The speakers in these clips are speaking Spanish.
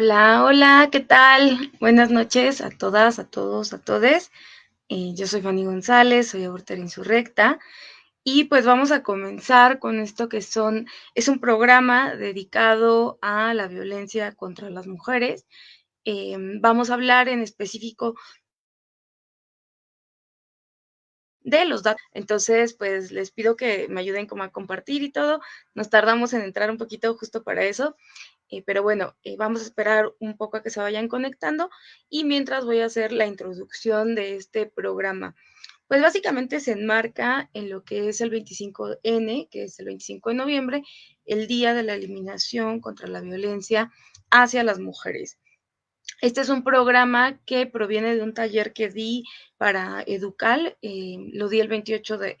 Hola, hola, ¿qué tal? Buenas noches a todas, a todos, a todes. Eh, yo soy Fanny González, soy abortera insurrecta y pues vamos a comenzar con esto que son, es un programa dedicado a la violencia contra las mujeres. Em, vamos a hablar en específico de los datos. Entonces, pues les pido que me ayuden como a compartir y todo. Nos tardamos en entrar un poquito justo para eso. Eh, pero bueno, eh, vamos a esperar un poco a que se vayan conectando y mientras voy a hacer la introducción de este programa. Pues básicamente se enmarca en lo que es el 25N, que es el 25 de noviembre, el Día de la Eliminación contra la Violencia hacia las Mujeres. Este es un programa que proviene de un taller que di para Educal, eh, lo di el 28 de,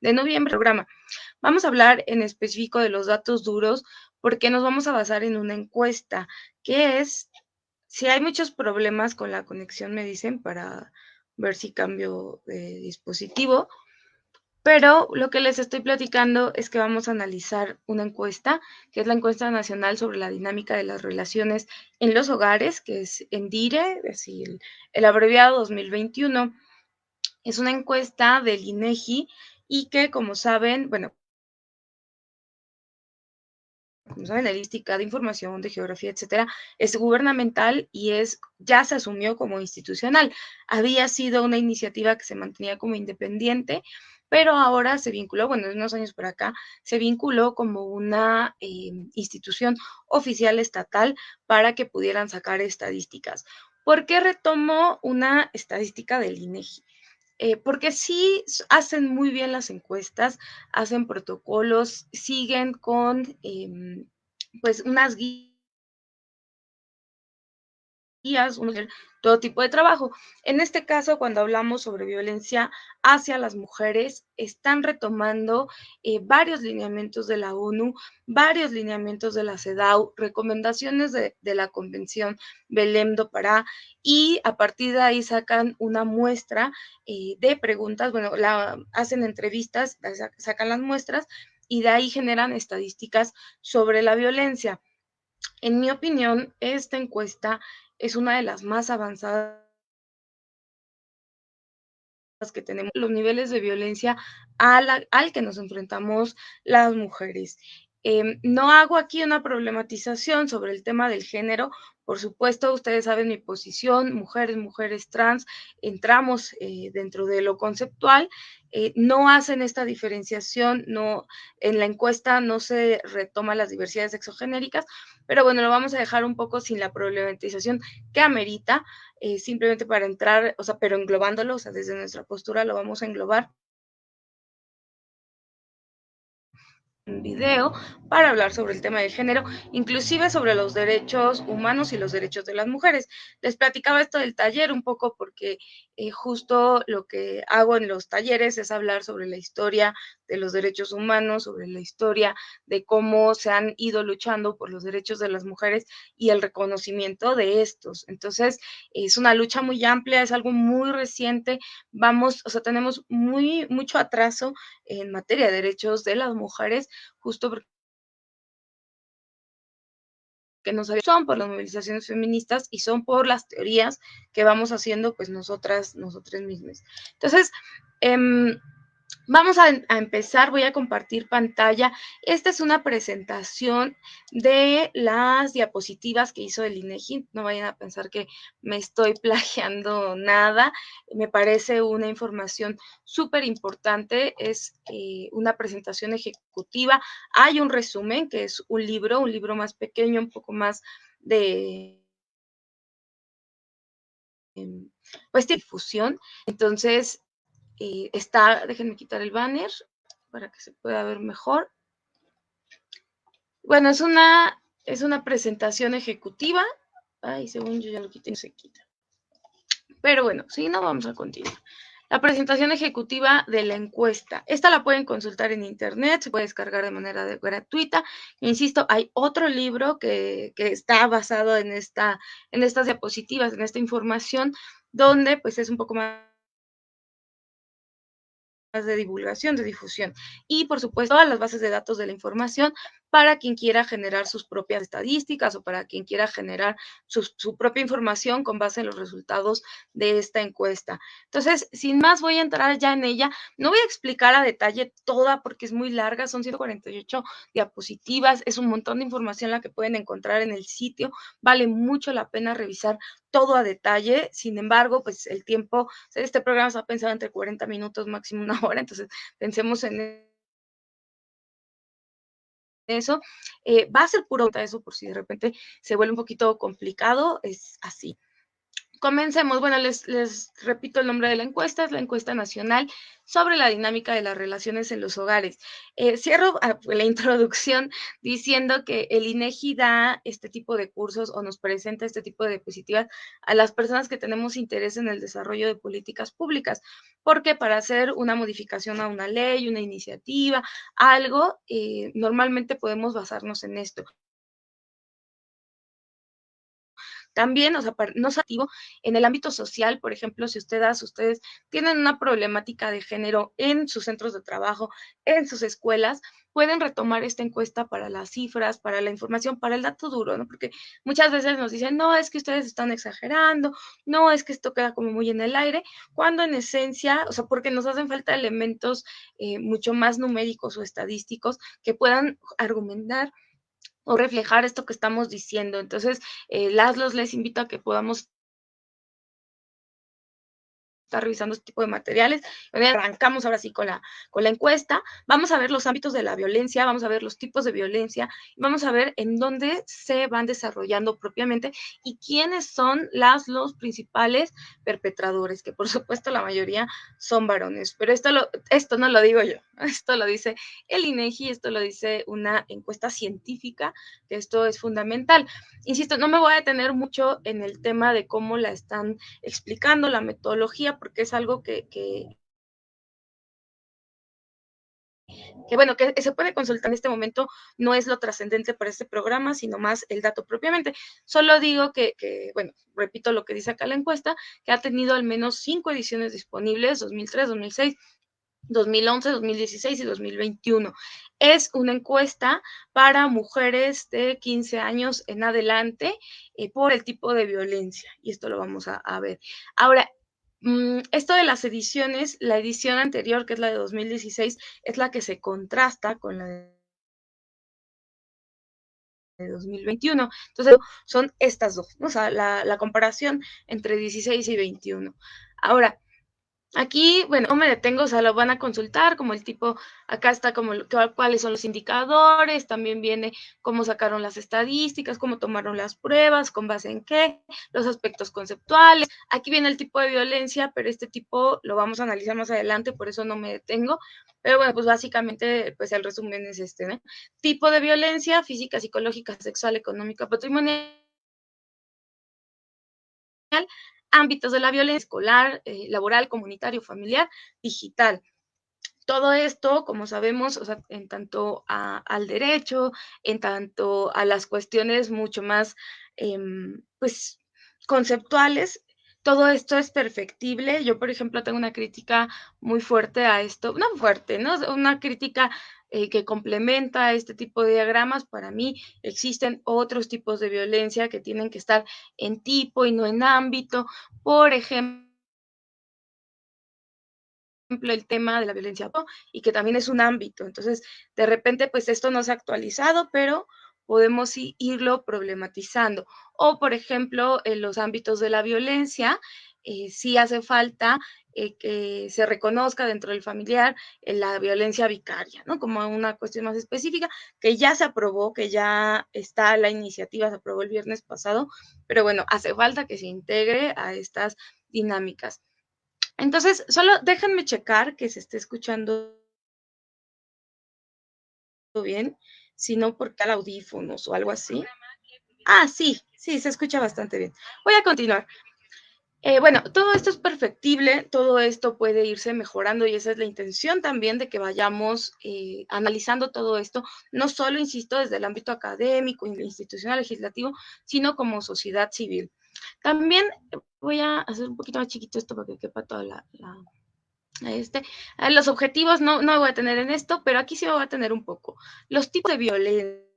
de noviembre, programa. Vamos a hablar en específico de los datos duros porque nos vamos a basar en una encuesta que es, si hay muchos problemas con la conexión, me dicen, para ver si cambio de dispositivo. Pero lo que les estoy platicando es que vamos a analizar una encuesta, que es la encuesta nacional sobre la dinámica de las relaciones en los hogares, que es ENDIRE, es decir, el, abreviado 2021. Es una encuesta del INEGI y que, como saben, bueno, como saben, la de información, de geografía, etcétera, es gubernamental y es, ya se asumió como institucional. Había sido una iniciativa que se mantenía como independiente, pero ahora se vinculó, bueno, unos años por acá, se vinculó como una eh, institución oficial estatal para que pudieran sacar estadísticas. ¿Por qué retomo una estadística del INEGI? Eh, porque sí hacen muy bien las encuestas, hacen protocolos, siguen con em, pues unas guías todo tipo de trabajo. En este caso, cuando hablamos sobre violencia hacia las mujeres, están retomando eh, varios lineamientos de la ONU, varios lineamientos de la CEDAW, recomendaciones de, la Convención Belém do Pará, y a partir de ahí sacan una muestra eh, de preguntas, bueno, la, hacen entrevistas, sacan las muestras y de ahí generan estadísticas sobre la violencia. En mi opinión, esta encuesta es una de las más avanzadas que tenemos, los niveles de violencia al, que nos enfrentamos las mujeres. Em, no hago aquí una problematización sobre el tema del género. Por supuesto, ustedes saben mi posición, mujeres, mujeres trans, entramos eh, dentro de lo conceptual. Eh, no hacen esta diferenciación, no, en la encuesta no se retoma las diversidades exogenéricas, pero bueno, lo vamos a dejar un poco sin la problematización que amerita, eh, simplemente para entrar, o sea, pero englobándolo, o sea, desde nuestra postura lo vamos a englobar video para hablar sobre el tema del género, inclusive sobre los derechos humanos y los derechos de las mujeres. Les platicaba esto del taller un poco porque eh, justo lo que hago en los talleres es hablar sobre la historia de los derechos humanos, sobre la historia de cómo se han ido luchando por los derechos de las mujeres y el reconocimiento de estos. Entonces, es una lucha muy amplia, es algo muy reciente. Vamos, o sea, tenemos muy mucho atraso en materia de derechos de las mujeres justo porque no son por las movilizaciones feministas y son por las teorías que vamos haciendo pues nosotras, nosotras mismas. Entonces, em, Vamos a, empezar, voy a compartir pantalla. Esta es una presentación de las diapositivas que hizo el INEGI. No vayan a pensar que me estoy plagiando nada. Me parece una información súper importante. Es eh, una presentación ejecutiva. Hay un resumen que es un libro, un libro más pequeño, un poco más de pues difusión. Entonces, eh, está, déjenme quitar el banner para que se pueda ver mejor. Bueno, es una, es una presentación ejecutiva. Ay, según yo ya lo quité, no se quita. Pero bueno, si no, vamos a continuar. La presentación ejecutiva de la encuesta. Esta la pueden consultar en internet, se puede descargar de manera gratuita. Insisto, hay otro libro que, que, está basado en, esta, en estas diapositivas, en esta información, donde pues es un poco más de divulgación, de difusión. Y por supuesto, todas las bases de datos de la información para quien quiera generar sus propias estadísticas o para quien quiera generar su, su, propia información con base en los resultados de esta encuesta. Entonces, sin más, voy a entrar ya en ella. No voy a explicar a detalle toda porque es muy larga, son 148 diapositivas, es un montón de información la que pueden encontrar en el sitio. Vale mucho la pena revisar todo a detalle. Sin embargo, pues el tiempo, este programa está pensado entre 40 minutos, máximo una hora, entonces pensemos en eso. Eh, va a ser puro eso por si de repente se vuelve un poquito complicado, es así. Comencemos. Bueno, les, les, repito el nombre de la encuesta, es la encuesta nacional sobre la dinámica de las relaciones en los hogares. Eh, cierro ah, la introducción diciendo que el INEGI da este tipo de cursos o nos presenta este tipo de diapositivas a las personas que tenemos interés en el desarrollo de políticas públicas, porque para hacer una modificación a una ley, una iniciativa, algo, eh, normalmente podemos basarnos en esto. También, o sea, no es activo en el ámbito social, por ejemplo, si ustedes, ustedes tienen una problemática de género en sus centros de trabajo, en sus escuelas, pueden retomar esta encuesta para las cifras, para la información, para el dato duro, ¿no? Porque muchas veces nos dicen, no, es que ustedes están exagerando, no, es que esto queda como muy en el aire, cuando en esencia, o sea, porque nos hacen falta elementos eh, mucho más numéricos o estadísticos que puedan argumentar o reflejar esto que estamos diciendo. Entonces, eh, Laszlo les invito a que podamos está revisando este tipo de materiales. Arrancamos ahora sí con la, con la encuesta. Vamos a ver los ámbitos de la violencia, vamos a ver los tipos de violencia, vamos a ver en dónde se van desarrollando propiamente y quiénes son las, los principales perpetradores, que por supuesto la mayoría son varones. Pero esto, lo, esto no lo digo yo, esto lo dice el INEGI, esto lo dice una encuesta científica, que esto es fundamental. Insisto, no me voy a detener mucho en el tema de cómo la están explicando, la metodología, porque es algo que, que, bueno, que se puede consultar en este momento, no es lo trascendente para este programa, sino más el dato propiamente. Solo digo que, que, bueno, repito lo que dice acá la encuesta, que ha tenido al menos cinco ediciones disponibles, 2003, 2006, 2011, 2016 y 2021. Es una encuesta para mujeres de 15 años en adelante eh, por el tipo de violencia y esto lo vamos a, a ver. Ahora, esto de las ediciones, la edición anterior, que es la de 2016, es la que se contrasta con la de 2021. Entonces, son estas dos, ¿no? o sea, la, la comparación entre 16 y 21. Ahora, Aquí, bueno, no me detengo, o sea, lo van a consultar, como el tipo, acá está como cuáles son los indicadores, también viene cómo sacaron las estadísticas, cómo tomaron las pruebas, con base en qué, los aspectos conceptuales. Aquí viene el tipo de violencia, pero este tipo lo vamos a analizar más adelante, por eso no me detengo. Pero bueno, pues básicamente, pues el resumen es este, ¿no? Tipo de violencia, física, psicológica, sexual, económica, patrimonial ámbitos de la violencia escolar, eh, laboral, comunitario, familiar, digital. Todo esto, como sabemos, en tanto al derecho, en tanto a las cuestiones mucho más, eh, pues, conceptuales, todo esto es perfectible. Yo, por ejemplo, tengo una crítica muy fuerte a esto, no fuerte, ¿no? Una crítica eh, que complementa este tipo de diagramas. Para mí existen otros tipos de violencia que tienen que estar en tipo y no en ámbito. Por ejemplo, el tema de la violencia y que también es un ámbito. Entonces, de repente, pues esto no se ha actualizado, pero podemos irlo problematizando. O, por ejemplo, en los ámbitos de la violencia, eh, sí hace falta eh, que se reconozca dentro del familiar eh, la violencia vicaria, ¿no? Como una cuestión más específica, que ya se aprobó, que ya está la iniciativa, se aprobó el viernes pasado, pero bueno, hace falta que se integre a estas dinámicas. Entonces, solo déjenme checar que se esté escuchando bien, si no porque al audífonos o algo así. Ah, sí, sí, se escucha bastante bien. Voy a continuar. Eh, bueno, todo esto es perfectible, todo esto puede irse mejorando y esa es la intención también de que vayamos eh, analizando todo esto, no solo, insisto, desde el ámbito académico, institucional, legislativo, sino como sociedad civil. También voy a hacer un poquito más chiquito esto para que quepa toda la, Este, los objetivos no, no voy a tener en esto, pero aquí sí voy a tener un poco. Los tipos de violencia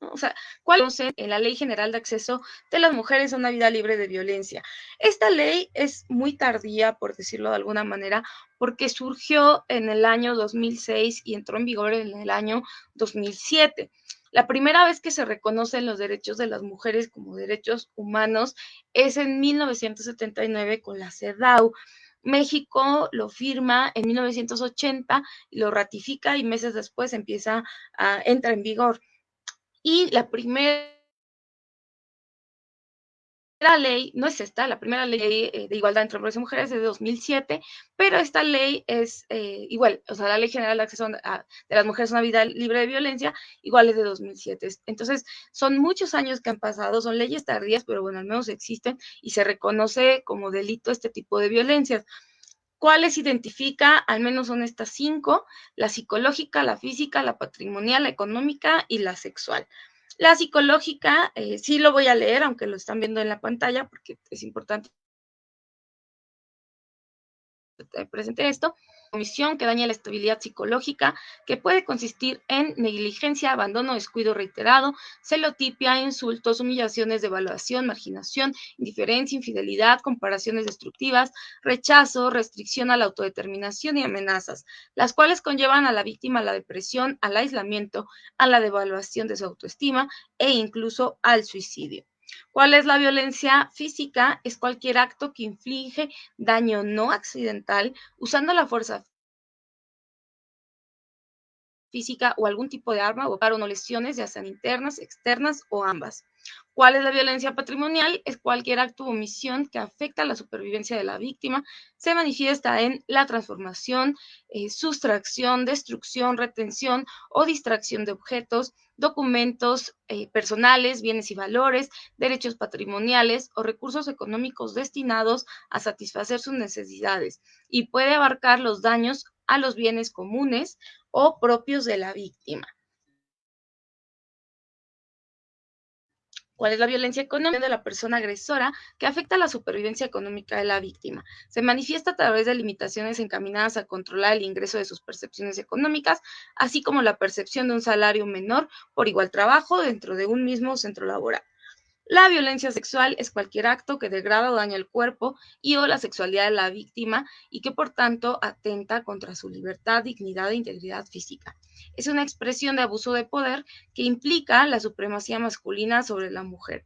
o sea, ¿cuál es en la Ley General de Acceso de las Mujeres a una Vida Libre de Violencia? Esta ley es muy tardía, por decirlo de alguna manera, porque surgió en el año 2006 y entró en vigor en el año 2007. La primera vez que se reconocen los derechos de las mujeres como derechos humanos es en 1979 con la CEDAW. México lo firma en 1980 y lo ratifica y meses después empieza a entra en vigor. Y la primera ley, no es esta, la primera ley eh, de igualdad entre hombres y mujeres es de 2007, pero esta ley es eh, igual, o sea, la Ley General de Acceso de las Mujeres a una Vida Libre de Violencia, igual es de 2007. Entonces, son muchos años que han pasado, son leyes tardías, pero bueno, al menos existen y se reconoce como delito este tipo de violencias. ¿Cuáles identifica? Al menos son estas cinco, la psicológica, la física, la patrimonial, la económica y la sexual. La psicológica, eh, sí lo voy a leer, aunque lo están viendo en la pantalla, porque es importante presente esto comisión que daña la estabilidad psicológica, que puede consistir en negligencia, abandono, descuido reiterado, celotipia, insultos, humillaciones, devaluación, marginación, indiferencia, infidelidad, comparaciones destructivas, rechazo, restricción a la autodeterminación y amenazas, las cuales conllevan a la víctima a la depresión, al aislamiento, a la devaluación de su autoestima e incluso al suicidio. ¿Cuál es la violencia física? Es cualquier acto que inflige daño no accidental usando la fuerza física o algún tipo de arma o no lesiones, ya sean internas, externas o ambas. ¿Cuál es la violencia patrimonial? Es cualquier acto o omisión que afecta a la supervivencia de la víctima. Se manifiesta en la transformación, eh, sustracción, destrucción, retención o distracción de objetos, documentos eh, personales, bienes y valores, derechos patrimoniales o recursos económicos destinados a satisfacer sus necesidades y puede abarcar los daños a los bienes comunes o propios de la víctima. ¿Cuál es la violencia económica de la persona agresora que afecta a la supervivencia económica de la víctima? Se manifiesta a través de limitaciones encaminadas a controlar el ingreso de sus percepciones económicas, así como la percepción de un salario menor por igual trabajo dentro de un mismo centro laboral. La violencia sexual es cualquier acto que degrada o daña el cuerpo y o la sexualidad de la víctima y que por tanto atenta contra su libertad, dignidad e integridad física es una expresión de abuso de poder que implica la supremacía masculina sobre la mujer.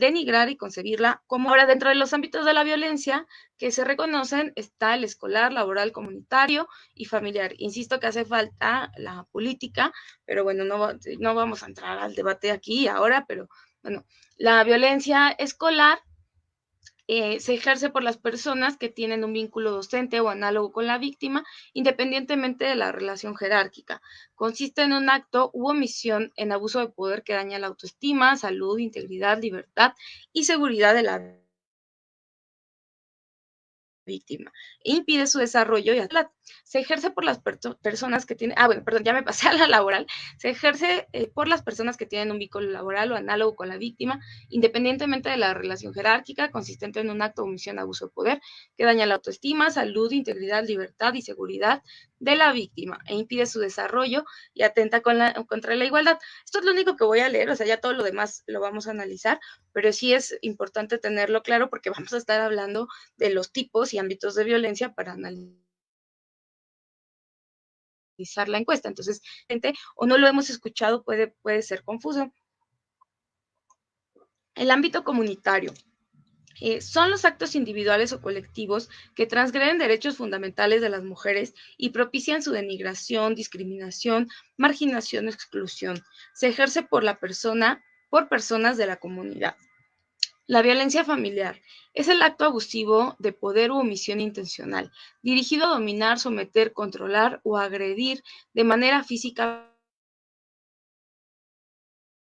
Denigrar y concebirla como ahora dentro de los ámbitos de la violencia que se reconocen está el escolar, laboral, comunitario y familiar. Insisto que hace falta la política, pero bueno, no, no vamos a entrar al debate aquí ahora, pero bueno, la violencia escolar eh, se ejerce por las personas que tienen un vínculo docente o análogo con la víctima, independientemente de la relación jerárquica. Consiste en un acto u omisión en abuso de poder que daña la autoestima, salud, integridad, libertad y seguridad de la víctima e impide su desarrollo y se ejerce por las personas que tienen, ah, bueno, perdón, ya me pasé a la laboral, se ejerce eh, por las personas que tienen un vínculo laboral o análogo con la víctima, independientemente de la relación jerárquica, consistente en un acto omisión, abuso de poder, que daña la autoestima, salud, integridad, libertad y seguridad de la víctima e impide su desarrollo y atenta contra la igualdad. Esto es lo único que voy a leer, o sea, ya todo lo demás lo vamos a analizar, pero sí es importante tenerlo claro porque vamos a estar hablando de los tipos y ámbitos de violencia para analizar la encuesta. Entonces, gente, o no lo hemos escuchado, puede, puede ser confuso. El ámbito comunitario. Eh, son los actos individuales o colectivos que transgreden derechos fundamentales de las mujeres y propician su denigración, discriminación, marginación o exclusión. Se ejerce por la persona, por personas de la comunidad. La violencia familiar es el acto abusivo de poder u omisión intencional, dirigido a dominar, someter, controlar o agredir de manera física,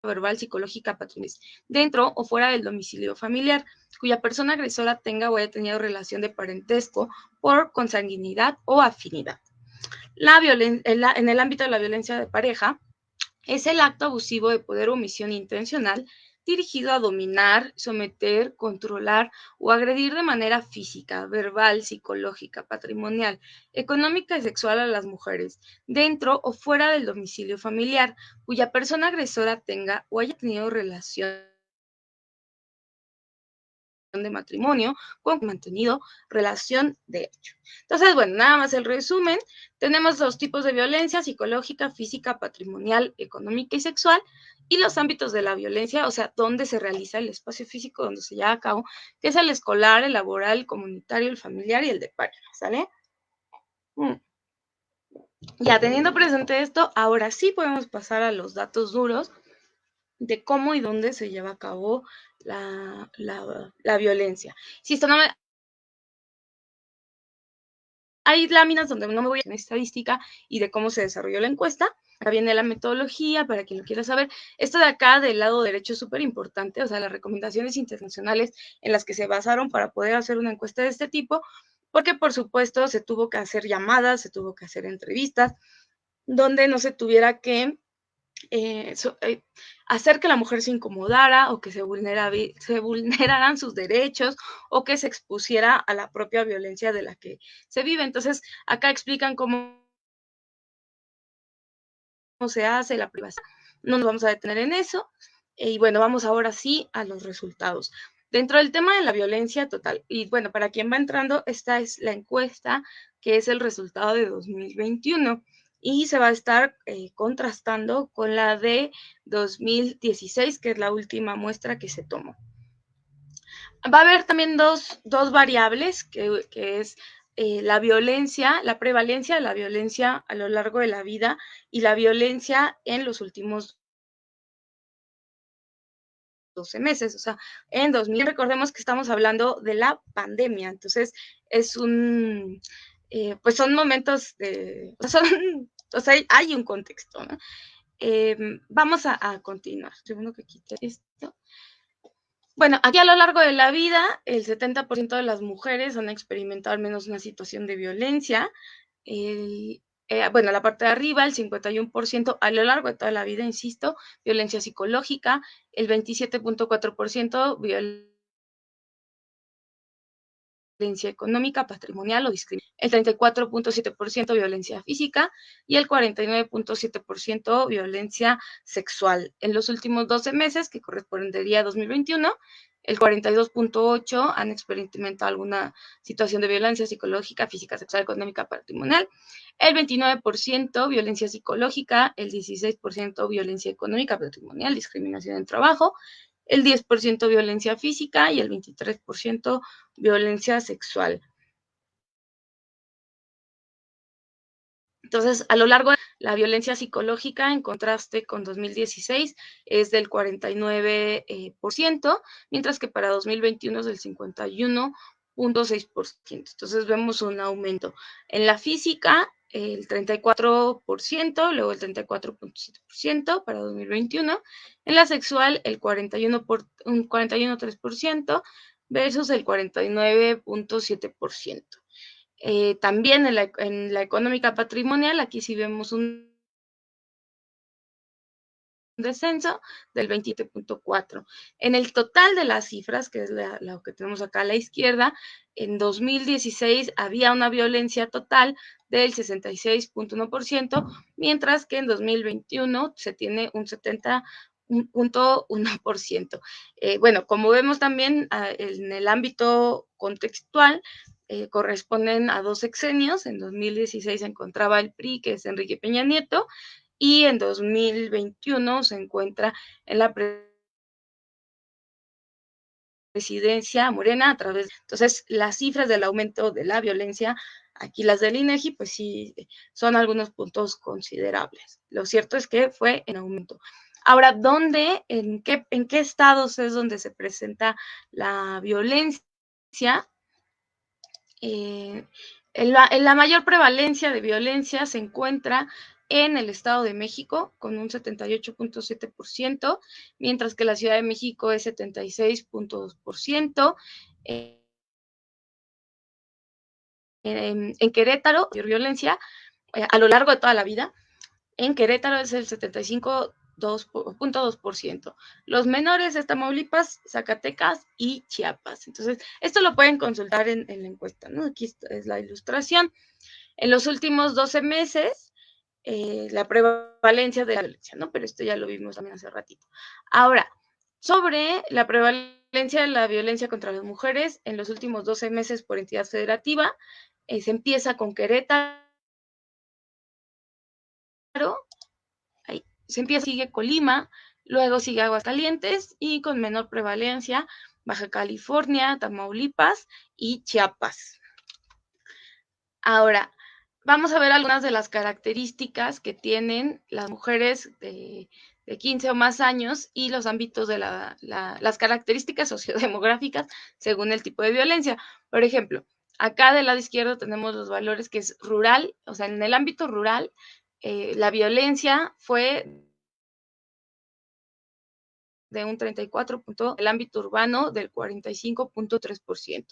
verbal, psicológica, patrimonial, dentro o fuera del domicilio familiar, cuya persona agresora tenga o haya tenido relación de parentesco por consanguinidad o afinidad. La en el ámbito de la violencia de pareja, es el acto abusivo de poder o omisión intencional dirigido a dominar, someter, controlar o agredir de manera física, verbal, psicológica, patrimonial, económica y sexual a las mujeres, dentro o fuera del domicilio familiar, cuya persona agresora tenga o haya tenido relación de matrimonio con mantenido relación de hecho. Entonces, bueno, nada más el resumen. Tenemos dos tipos de violencia, psicológica, física, patrimonial, económica y sexual, y los ámbitos de la violencia, o sea, dónde se realiza el espacio físico donde se lleva a cabo, que es el escolar, el laboral, el comunitario, el familiar y el de pareja, ¿sale? Mm. Ya teniendo presente esto, ahora sí podemos pasar a los datos duros de cómo y dónde se lleva a cabo la, la, violencia. Si esto no me... Hay láminas donde no me voy a en estadística y de cómo se desarrolló la encuesta. Acá viene la metodología para quien lo quiera saber. Esto de acá del lado derecho es súper importante, o sea, las recomendaciones internacionales en las que se basaron para poder hacer una encuesta de este tipo, porque por supuesto se tuvo que hacer llamadas, se tuvo que hacer entrevistas, donde no se tuviera que eh, eh, hacer que la mujer se incomodara o que se, se vulneraran sus derechos o que se expusiera a la propia violencia de la que se vive. Entonces, acá explican cómo se hace la privacidad. No nos vamos a detener en eso. Y bueno, vamos ahora sí a los resultados. Dentro del tema de la violencia total, y bueno, para quien va entrando, esta es la encuesta que es el resultado de 2021 y se va a estar eh, contrastando con la de 2016, que es la última muestra que se tomó. Va a haber también dos, variables, que, es eh, la violencia, la prevalencia de la violencia a lo largo de la vida y la violencia en los últimos 12 meses. O sea, en 2000, recordemos que estamos hablando de la pandemia, entonces es un, eh, pues son momentos de, son, o sea, hay un contexto, ¿no? Em, vamos a, continuar. Segundo que quite esto. Bueno, aquí a lo largo de la vida, el 70% de las mujeres han experimentado al menos una situación de violencia. Eh, bueno, la parte de arriba, el 51% a lo largo de toda la vida, insisto, violencia psicológica, el 27.4% violencia violencia económica, patrimonial o discriminación, el 34.7% violencia física y el 49.7% violencia sexual. En los últimos 12 meses, que correspondería a 2021, el 42.8 han experimentado alguna situación de violencia psicológica, física, sexual, económica, patrimonial, el 29% violencia psicológica, el 16% violencia económica, patrimonial, discriminación en trabajo, el 10% violencia física y el 23% violencia sexual. Entonces, a lo largo de la violencia psicológica, en contraste con 2016, es del 49%, eh, mientras que para 2021 es del 51.6%. Entonces, vemos un aumento. En la física, el 34%, luego el 34.7% para 2021. En la sexual, el 41 por, un 41.3% versus el 49.7%. Eh, también en la, en la económica patrimonial, aquí sí vemos un descenso del 27.4. En el total de las cifras, que es lo que tenemos acá a la izquierda, en 2016 había una violencia total del 66.1%, mientras que en 2021 se tiene un 70.1%. Eh, bueno, como vemos también ah, en el ámbito contextual, eh, corresponden a dos sexenios. En 2016 se encontraba el PRI, que es Enrique Peña Nieto, y en 2021 se encuentra en la presidencia morena a través, entonces las cifras del aumento de la violencia, aquí las del INEGI, pues sí, son algunos puntos considerables. Lo cierto es que fue en aumento. Ahora, ¿dónde, en qué, en qué estados es donde se presenta la violencia? Eh, en la, mayor prevalencia de violencia se encuentra en el Estado de México con un 78.7%, mientras que la Ciudad de México es 76.2%. Eh, en, en, Querétaro, violencia eh, a lo largo de toda la vida. En Querétaro es el 75 2.2%. Los menores de Tamaulipas, Zacatecas y Chiapas. Entonces, esto lo pueden consultar en, la encuesta, ¿no? Aquí es la ilustración. En los últimos 12 meses, eh, la prevalencia de la violencia, ¿no? Pero esto ya lo vimos también hace ratito. Ahora, sobre la prevalencia de la violencia contra las mujeres en los últimos 12 meses por entidad federativa, eh, se empieza con Querétaro, ahí, se empieza, sigue Colima, luego sigue Aguascalientes y con menor prevalencia Baja California, Tamaulipas y Chiapas. Ahora, vamos a ver algunas de las características que tienen las mujeres de, 15 o más años y los ámbitos de las características sociodemográficas según el tipo de violencia. Por ejemplo, acá del lado izquierdo tenemos los valores que es rural, o sea, en el ámbito rural, eh, la violencia fue de un 34 el ámbito urbano del 45.3%.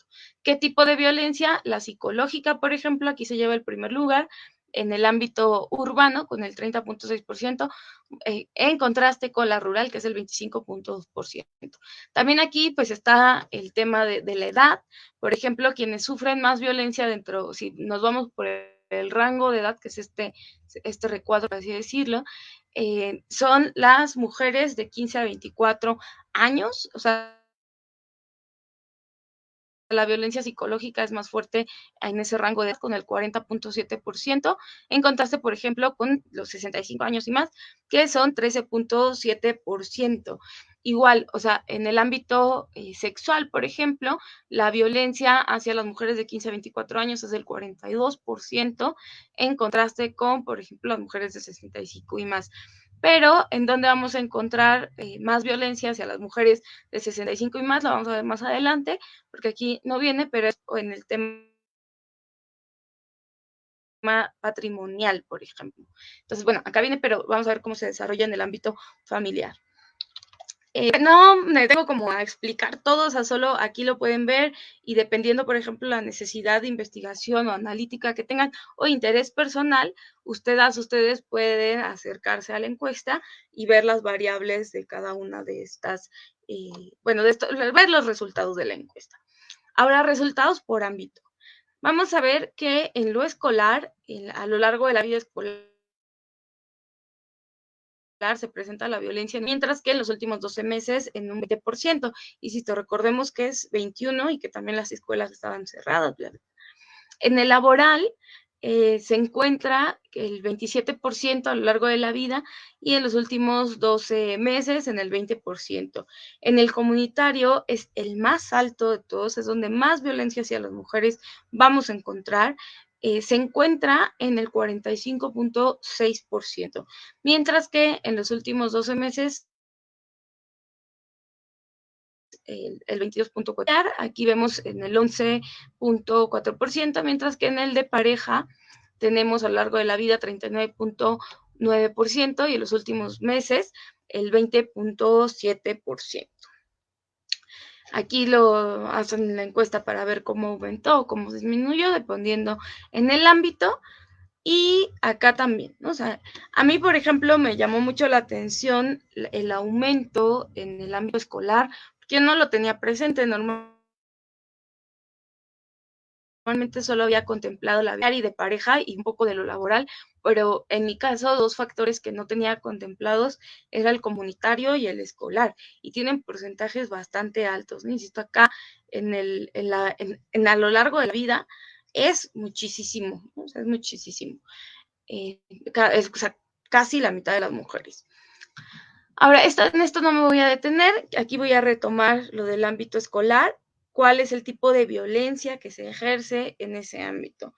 ¿Qué tipo de violencia? La psicológica, por ejemplo, aquí se lleva el primer lugar, en el ámbito urbano con el 30.6%, eh, en contraste con la rural, que es el 25.2%. También aquí pues está el tema de, de, la edad, por ejemplo, quienes sufren más violencia dentro, si nos vamos por el rango de edad, que es este, este recuadro, por así decirlo, eh, son las mujeres de 15 a 24 años, o sea, la violencia psicológica es más fuerte en ese rango de edad, con el 40.7%, en contraste, por ejemplo, con los 65 años y más, que son 13.7%. Igual, o sea, en el ámbito eh, sexual, por ejemplo, la violencia hacia las mujeres de 15 a 24 años es del 42%, en contraste con, por ejemplo, las mujeres de 65 y más. Pero en dónde vamos a encontrar eh, más violencia hacia las mujeres de 65 y más, lo vamos a ver más adelante, porque aquí no viene, pero es en el tema patrimonial, por ejemplo. Entonces, bueno, acá viene, pero vamos a ver cómo se desarrolla en el ámbito familiar. Eh, no me tengo como a explicar todo, o sea, solo aquí lo pueden ver y dependiendo, por ejemplo, la necesidad de investigación o analítica que tengan o interés personal, ustedes, ustedes pueden acercarse a la encuesta y ver las variables de cada una de estas, eh, bueno, de ver los resultados de la encuesta. Ahora, resultados por ámbito. Vamos a ver que en lo escolar, a lo largo de la vida escolar, se presenta la violencia, mientras que en los últimos 12 meses en un 20%. Y si te recordemos que es 21 y que también las escuelas estaban cerradas. En el laboral eh, se encuentra el 27% a lo largo de la vida y en los últimos 12 meses en el 20%. En el comunitario es el más alto de todos, es donde más violencia hacia las mujeres vamos a encontrar eh, se encuentra en el 45.6%, mientras que en los últimos 12 meses el, 22.4%, aquí vemos en el 11.4%, mientras que en el de pareja tenemos a lo largo de la vida 39.9% y en los últimos meses el 20.7%. Aquí lo hacen la encuesta para ver cómo aumentó o cómo disminuyó, dependiendo en el ámbito. Y acá también, ¿no? O sea, a mí, por ejemplo, me llamó mucho la atención el aumento en el ámbito escolar, porque no lo tenía presente normalmente normalmente solo había contemplado la vida y de pareja y un poco de lo laboral, pero en mi caso dos factores que no tenía contemplados era el comunitario y el escolar y tienen porcentajes bastante altos. Insisto, acá en, el, en, la, en, a lo largo de la vida es muchísimo, es muchísimo. Eh, es, casi la mitad de las mujeres. Ahora, en esto no me voy a detener, aquí voy a retomar lo del ámbito escolar cuál es el tipo de violencia que se ejerce en ese ámbito.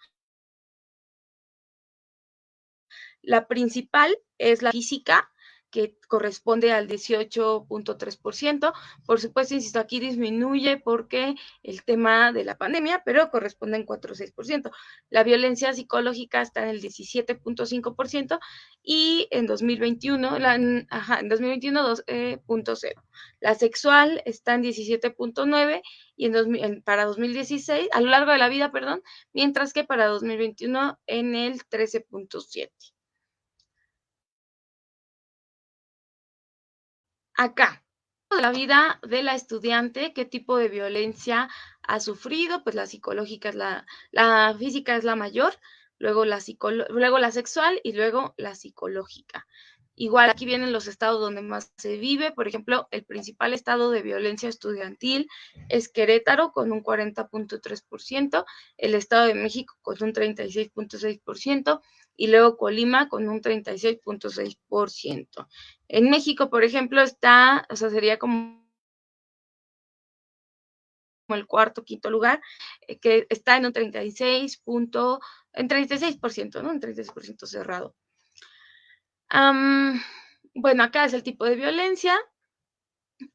La principal es la física, que corresponde al 18.3%. Por supuesto, insisto, aquí disminuye porque el tema de la pandemia, pero corresponde en 4.6%. La violencia psicológica está en el 17.5% y en 2021, la, ajá, en 2021 2.0. Eh, la sexual está en 17.9 y en, para 2016, a lo largo de la vida, perdón, mientras que para 2021 en el 13.7. Acá, la vida de la estudiante, qué tipo de violencia ha sufrido, pues la psicológica es la, la física es la mayor, luego la, luego la sexual y luego la psicológica. Igual aquí vienen los estados donde más se vive. Por ejemplo, el principal estado de violencia estudiantil es Querétaro con un 40.3%, el Estado de México con un 36.6% y luego Colima con un 36.6%. En México, por ejemplo, está, o sea, sería como el cuarto, quinto lugar, eh, que está en un 36 en 36%, ¿no? En 36% cerrado bueno, acá es el tipo de violencia.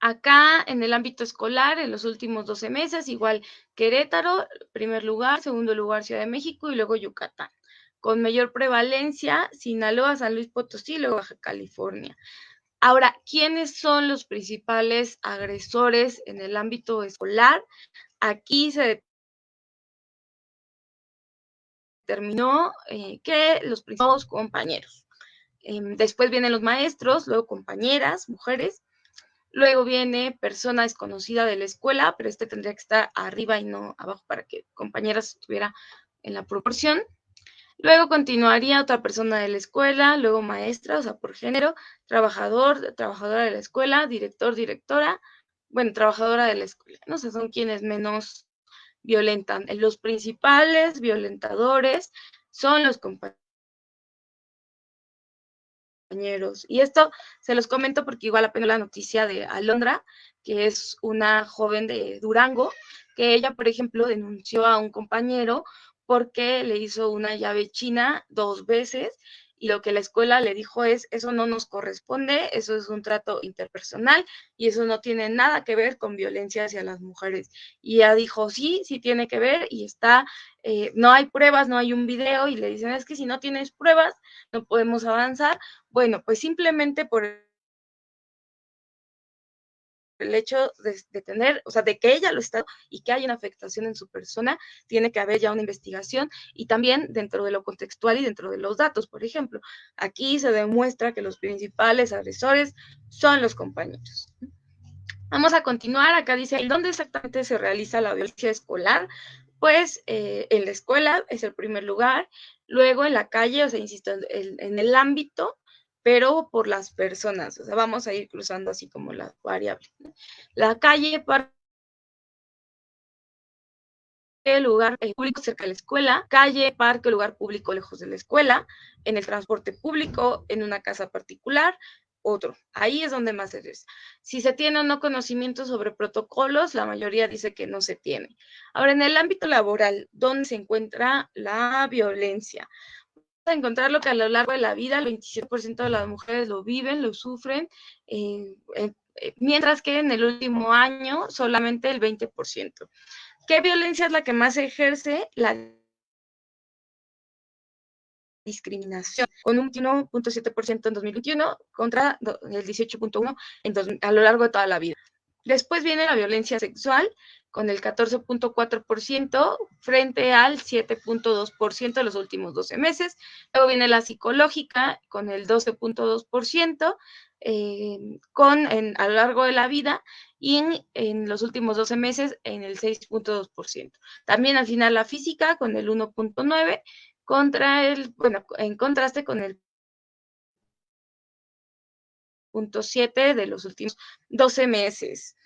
Acá en el ámbito escolar, en los últimos 12 meses, igual Querétaro, primer lugar, segundo lugar Ciudad de México y luego Yucatán. Con mayor prevalencia, Sinaloa, San Luis Potosí y luego Baja California. Ahora, ¿quiénes son los principales agresores en el ámbito escolar? Aquí se determinó eh, que los principales compañeros. Em, después vienen los maestros, luego compañeras, mujeres. Luego viene persona desconocida de la escuela, pero este tendría que estar arriba y no abajo para que compañeras estuviera en la proporción. Luego continuaría otra persona de la escuela, luego maestra, o sea, por género, trabajador, trabajadora de la escuela, director, directora, bueno, trabajadora de la escuela, ¿no? O sea, son quienes menos violentan. Los principales violentadores son los compañeros y esto se los comento porque igual apenas la noticia de Alondra, que es una joven de Durango, que ella, por ejemplo, denunció a un compañero porque le hizo una llave china dos veces y lo que la escuela le dijo es, eso no nos corresponde, eso es un trato interpersonal y eso no tiene nada que ver con violencia hacia las mujeres. Y ella dijo, sí, sí tiene que ver y está, eh, no hay pruebas, no hay un video y le dicen, es que si no tienes pruebas, no podemos avanzar. Bueno, pues simplemente por el hecho de, tener, o sea, de que ella lo está y que hay una afectación en su persona, tiene que haber ya una investigación y también dentro de lo contextual y dentro de los datos, por ejemplo. Aquí se demuestra que los principales agresores son los compañeros. Vamos a continuar. Acá dice, ¿dónde exactamente se realiza la violencia escolar? Pues eh, en la escuela es el primer lugar, luego en la calle, o sea, insisto, en el ámbito pero por las personas. O sea, vamos a ir cruzando así como las variables. La calle, parque, lugar eh, público cerca de la escuela, calle, parque, lugar público lejos de la escuela, en el transporte público, en una casa particular, otro. Ahí es donde más se es. Si se tiene o no conocimiento sobre protocolos, la mayoría dice que no se tiene. Ahora, en el ámbito laboral, ¿dónde se encuentra la violencia? A encontrar lo que a lo largo de la vida el 27% de las mujeres lo viven, lo sufren, eh, eh, eh, mientras que en el último año solamente el 20%. ¿Qué violencia es la que más se ejerce? La discriminación, con un 1.7% en 2021 contra el 18.1% a lo largo de toda la vida. Después viene la violencia sexual, con el 14.4% frente al 7.2% de los últimos 12 meses. Luego viene la psicológica con el 12.2% eh, con, a lo largo de la vida y en, en los últimos 12 meses en el 6.2%. También al final la física con el 1.9% contra el, bueno, en contraste con el 0.7 de los últimos 12 meses.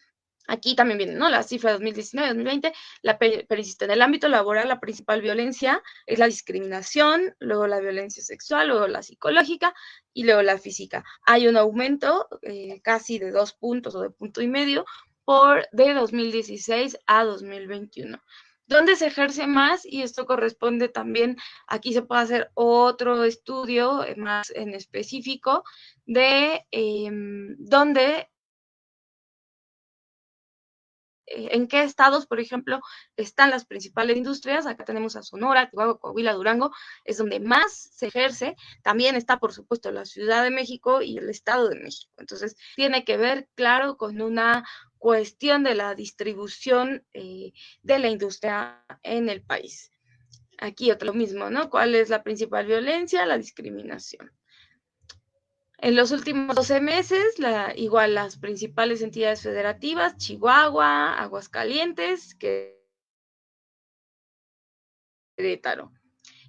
Aquí también viene, ¿no? La cifra 2019-2020, la persiste en el ámbito laboral, la principal violencia es la discriminación, luego la violencia sexual, luego la psicológica y luego la física. Hay un aumento eh, casi de dos puntos o de punto y medio por de 2016 a 2021. ¿Dónde se ejerce más? Y esto corresponde también, aquí se puede hacer otro estudio eh, más en específico de eh, dónde en qué estados, por ejemplo, están las principales industrias. Acá tenemos a Sonora, Chihuahua, Coahuila, Durango, es donde más se ejerce. También está, por supuesto, la Ciudad de México y el Estado de México. Entonces, tiene que ver, claro, con una cuestión de la distribución eh, de la industria en el país. Aquí otro lo mismo, ¿no? ¿Cuál es la principal violencia? La discriminación. En los últimos 12 meses, igual las principales entidades federativas, Chihuahua, Aguascalientes, Querétaro.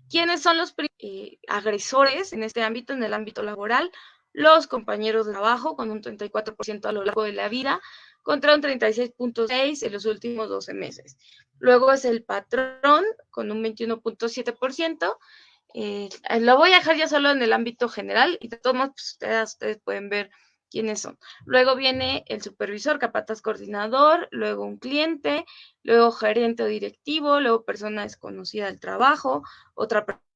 ¿Quiénes son los eh, agresores en este ámbito, en el ámbito laboral? Los compañeros de trabajo, con un 34% a lo largo de la vida, contra un 36.6% en los últimos 12 meses. Luego es el patrón, con un 21.7%, eh, lo voy a dejar ya solo en el ámbito general y de todos modos pues, ustedes, ustedes pueden ver quiénes son. Luego viene el supervisor, capataz coordinador, luego un cliente, luego gerente o directivo, luego persona desconocida del trabajo, otra persona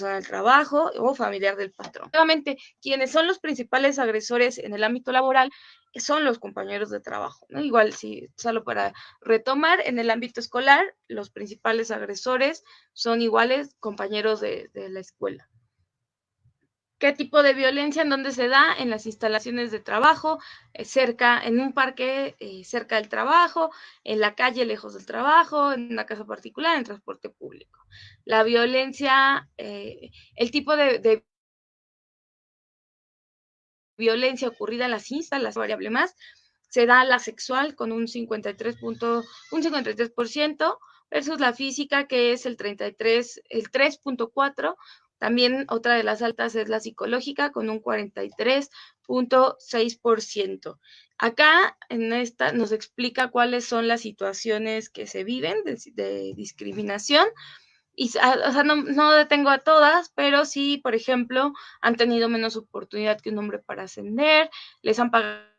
del trabajo o familiar del patrón. Nuevamente, quienes son los principales agresores en el ámbito laboral son los compañeros de trabajo. Igual, si solo para retomar, en el ámbito escolar, los principales agresores son iguales compañeros de la escuela. ¿Qué tipo de violencia en dónde se da? En las instalaciones de trabajo, eh, cerca, en un parque eh, cerca del trabajo, en la calle lejos del trabajo, en una casa particular, en transporte público. La violencia, eh, el tipo de, de, violencia ocurrida en las instalaciones, variable más, se da la sexual con un 53, punto, un 53% versus la física que es el 33, el 3.4 también otra de las altas es la psicológica con un 43.6%. Acá en esta nos explica cuáles son las situaciones que se viven de, discriminación. Y, o sea, no, no, detengo a todas, pero sí, por ejemplo, han tenido menos oportunidad que un hombre para ascender, les han pagado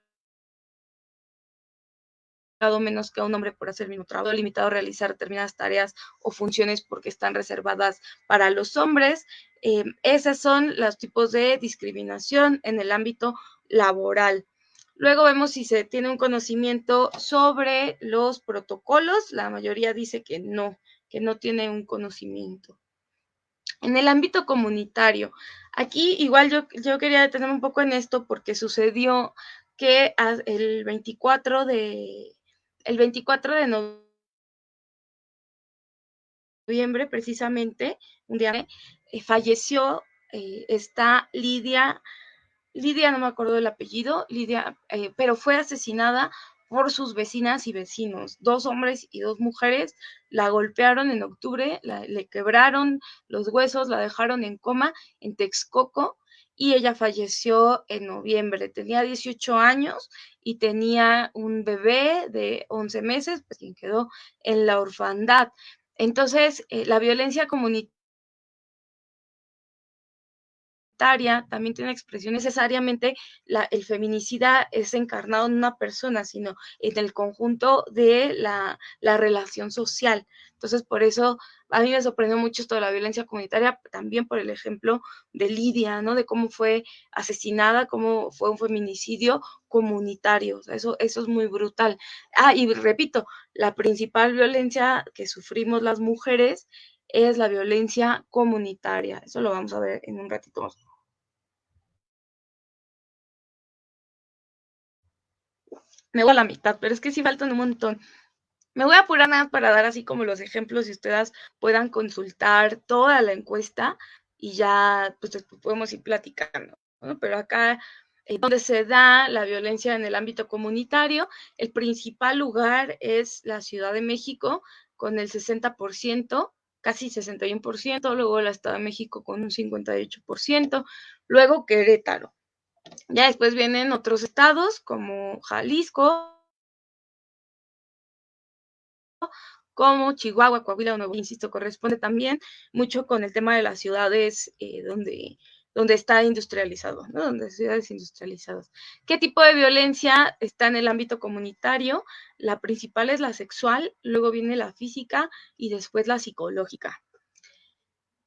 menos que a un hombre por hacer el mismo trabajo, limitado a realizar determinadas tareas o funciones porque están reservadas para los hombres. Eh, esos son los tipos de discriminación en el ámbito laboral. Luego vemos si se tiene un conocimiento sobre los protocolos. La mayoría dice que no, que no tiene un conocimiento. En el ámbito comunitario, aquí igual yo, yo quería detenerme un poco en esto porque sucedió que el 24 de, el 24 de noviembre, precisamente, un día eh, falleció eh, esta Lidia, Lidia no me acuerdo del apellido, Lidia, eh, pero fue asesinada por sus vecinas y vecinos. Dos hombres y dos mujeres la golpearon en octubre, la, le quebraron los huesos, la dejaron en coma en Texcoco y ella falleció en noviembre. Tenía 18 años y tenía un bebé de 11 meses, pues quien quedó en la orfandad. Entonces, eh, la violencia comunitaria también tiene expresión necesariamente la, el feminicida es encarnado en una persona, sino en el conjunto de la, la, relación social. Entonces, por eso a mí me sorprendió mucho esto de la violencia comunitaria, también por el ejemplo de Lidia, ¿no? De cómo fue asesinada, cómo fue un feminicidio comunitario. Eso, eso es muy brutal. Ah, y repito, la principal violencia que sufrimos las mujeres es la violencia comunitaria. Eso lo vamos a ver en un ratito más. Me voy a la mitad, pero es que sí faltan un montón. Me voy a apurar nada para dar así como los ejemplos y ustedes puedan consultar toda la encuesta y ya pues podemos ir platicando. Pero acá eh, donde se da la violencia en el ámbito comunitario, el principal lugar es la Ciudad de México con el 60%, casi 61%, luego el Estado de México con un 58%, luego Querétaro. Ya después vienen otros estados como Jalisco, como Chihuahua, Coahuila, Nuevo, insisto, corresponde también mucho con el tema de las ciudades eh, donde, donde está industrializado, ¿no? Donde ciudades industrializadas. ¿Qué tipo de violencia está en el ámbito comunitario? La principal es la sexual, luego viene la física y después la psicológica.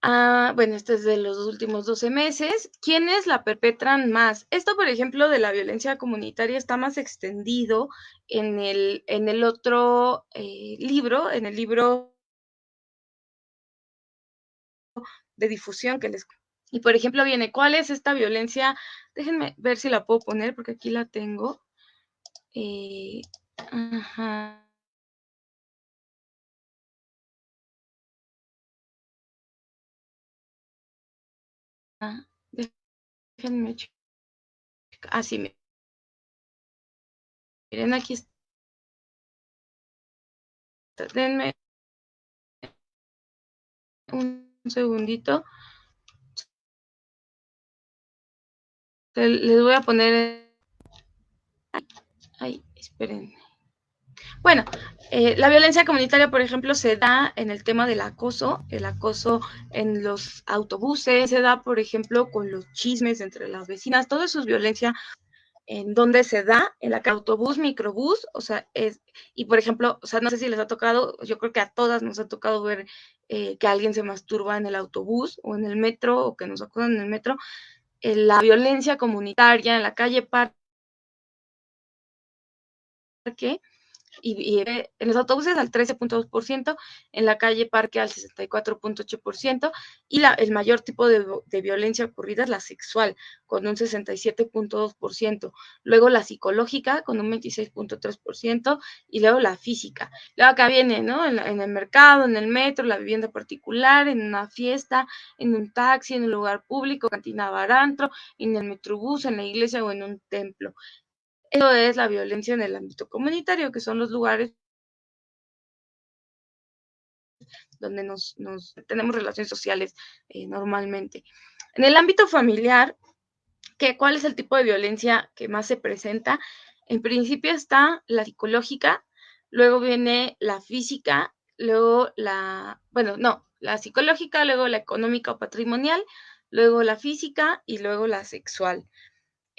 Ah, bueno, esto es de los últimos 12 meses. ¿Quiénes la perpetran más? Esto, por ejemplo, de la violencia comunitaria está más extendido en el, en el otro eh, libro, en el libro de difusión que les... Y, por ejemplo, viene, ¿cuál es esta violencia? Déjenme ver si la puedo poner, porque aquí la tengo. Eh, ajá. déjenme checar. Así, ah, miren, aquí está. Denme un segundito. Les voy a poner... Ay, esperen. Bueno, eh, la violencia comunitaria, por ejemplo, se da en el tema del acoso, el acoso en los autobuses, se da, por ejemplo, con los chismes entre las vecinas, todo eso es violencia en donde se da, en la autobús, microbús, o sea, es, y por ejemplo, o sea, no sé si les ha tocado, yo creo que a todas nos ha tocado ver eh, que alguien se masturba en el autobús o en el metro o que nos acudan en el metro, la violencia comunitaria en la calle parque, y, en los autobuses al 13.2%, en la calle Parque al 64.8% y la, el mayor tipo de, de, violencia ocurrida es la sexual, con un 67.2%, luego la psicológica con un 26.3% y luego la física. Luego acá viene, ¿no? En, en, el mercado, en el metro, la vivienda particular, en una fiesta, en un taxi, en un lugar público, cantina barantro, en el metrobús, en la iglesia o en un templo. Eso es la violencia en el ámbito comunitario, que son los lugares donde nos, tenemos relaciones sociales eh, normalmente. En el ámbito familiar, ¿qué, ¿cuál es el tipo de violencia que más se presenta? En principio está la psicológica, luego viene la física, luego la, bueno, no, la psicológica, luego la económica o patrimonial, luego la física y luego la sexual.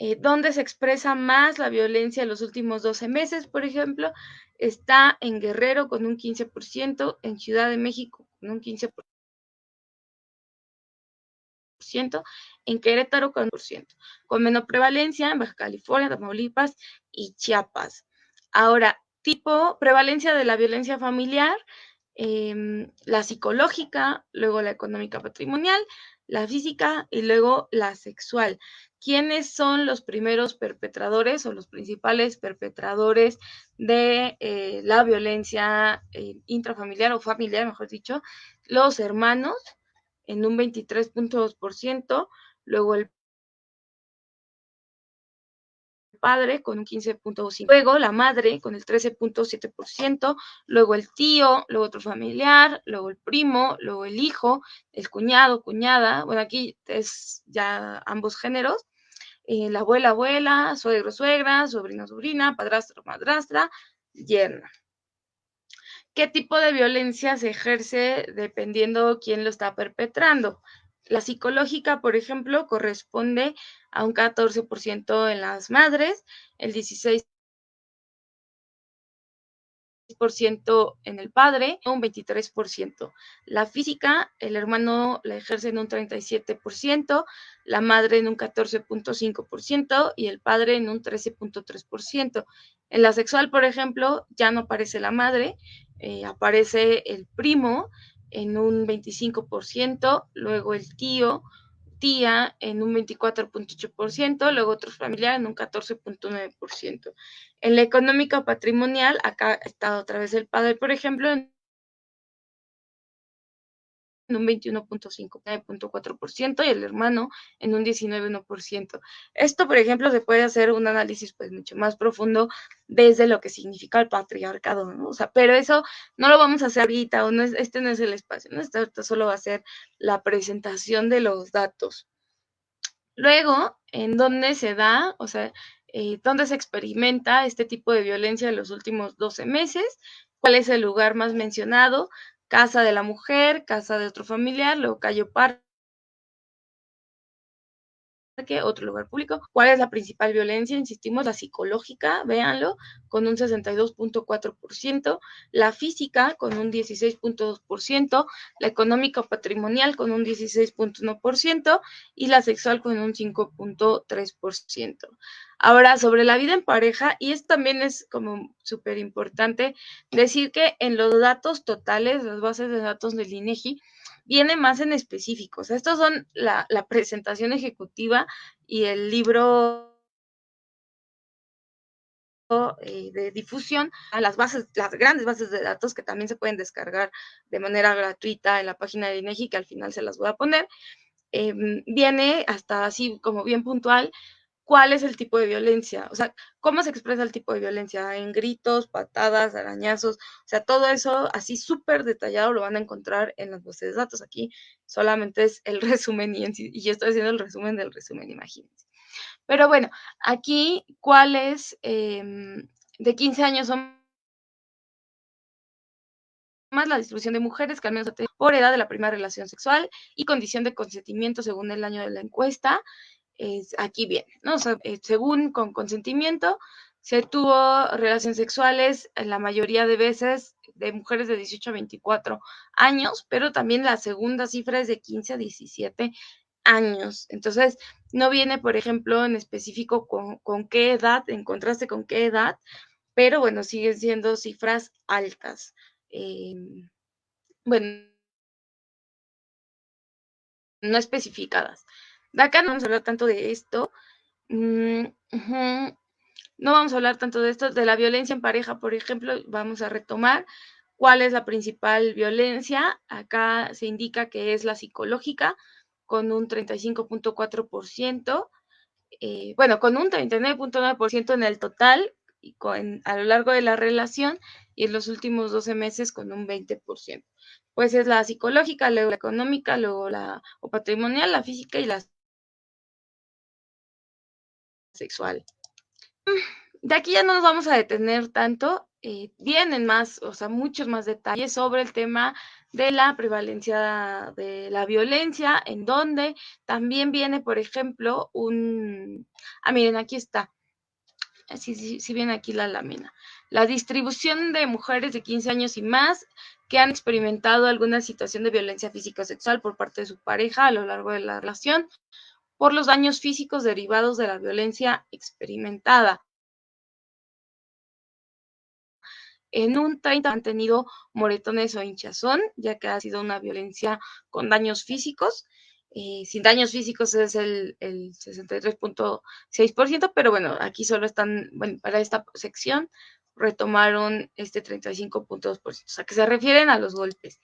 Eh, ¿Dónde se expresa más la violencia en los últimos 12 meses, por ejemplo, está en Guerrero con un 15%, en Ciudad de México con un 15%, en Querétaro con un por ciento, con menor prevalencia en Baja California, Tamaulipas y Chiapas. Ahora, tipo prevalencia de la violencia familiar, em, la psicológica, luego la económica patrimonial, la física y luego la sexual quiénes son los primeros perpetradores o los principales perpetradores de eh, la violencia eh, intrafamiliar o familiar, mejor dicho, los hermanos en un 23.2%, luego el padre con un 15.5%, luego la madre con el 13.7%, luego el tío, luego otro familiar, luego el primo, luego el hijo, el cuñado, cuñada, bueno, aquí es ya ambos géneros, eh, la abuela, abuela, suegro, suegra, sobrino, sobrina, padrastro, madrastra, yerna. ¿Qué tipo de violencia se ejerce dependiendo quién lo está perpetrando? La psicológica, por ejemplo, corresponde a un 14% en las madres, el 16% en el padre, un 23%. La física, el hermano la ejerce en un 37%, la madre en un 14.5% y el padre en un 13.3%. En la sexual, por ejemplo, ya no aparece la madre, eh, aparece el primo en un 25%, luego el tío, tía en un 24.8%, luego otros familiares en un 14.9%. En la económica patrimonial, acá está otra vez el padre, por ejemplo, en un 21.5.4% y el hermano en un 19.1%. Esto, por ejemplo, se puede hacer un análisis pues mucho más profundo desde lo que significa el patriarcado. O sea, pero eso no lo vamos a hacer ahorita, o no es, este no es el espacio, ¿no? Esto solo va a ser la presentación de los datos. Luego, ¿en dónde se da? O sea, eh, ¿dónde se experimenta este tipo de violencia en los últimos 12 meses? ¿Cuál es el lugar más mencionado? Casa de la mujer, casa de otro familiar, luego Cayo Parque, otro lugar público. ¿Cuál es la principal violencia? Insistimos, la psicológica, véanlo, con un 62.4%, la física con un 16.2%, la económica patrimonial con un 16.1% y la sexual con un 5.3%. Ahora, sobre la vida en pareja, y esto también es como súper importante decir que en los datos totales, las bases de datos del INEGI, viene más en específicos. Estos son la, presentación ejecutiva y el libro eh, de difusión a las bases, las grandes bases de datos que también se pueden descargar de manera gratuita en la página de INEGI, que al final se las voy a poner. em, viene hasta así como bien puntual cuál es el tipo de violencia, o sea, cómo se expresa el tipo de violencia, en gritos, patadas, arañazos, o sea, todo eso así súper detallado lo van a encontrar en las bases de datos. Aquí solamente es el resumen y, estoy haciendo el resumen del resumen, imagínense. Pero bueno, aquí, ¿cuál es eh, de 15 años son más la distribución de mujeres que al menos por edad de la primera relación sexual y condición de consentimiento según el año de la encuesta. Es, aquí viene, ¿no? Eh, según con consentimiento, se tuvo relaciones sexuales en la mayoría de veces de mujeres de 18 a 24 años, pero también la segunda cifra es de 15 a 17 años. Entonces, no viene, por ejemplo, en específico con, con qué edad, en contraste con qué edad, pero bueno, siguen siendo cifras altas. Eh, bueno, no especificadas. Acá no vamos a hablar tanto de esto. Mm. No vamos a hablar tanto de esto, de la violencia en pareja, por ejemplo, vamos a retomar cuál es la principal violencia. Acá se indica que es la psicológica, con un 35.4%, eh, bueno, con un 39.9% en el total y con, a lo largo de la relación y en los últimos 12 meses con un 20%. Pues es la psicológica, luego la económica, luego la o patrimonial, la física y la sexual. De aquí ya no nos vamos a detener tanto, eh, vienen más, o sea, muchos más detalles sobre el tema de la prevalencia de la violencia, en donde también viene, por ejemplo, un... Ah, miren, aquí está. Si, sí, sí viene aquí la lámina. La distribución de mujeres de 15 años y más que han experimentado alguna situación de violencia física o sexual por parte de su pareja a lo largo de la relación por los daños físicos derivados de la violencia experimentada. En un 30 han tenido moretones o hinchazón, ya que ha sido una violencia con daños físicos. Eh, sin daños físicos es el, el 63.6%, pero bueno, aquí solo están, bueno, para esta sección retomaron este 35.2%, o sea, que se refieren a los golpes.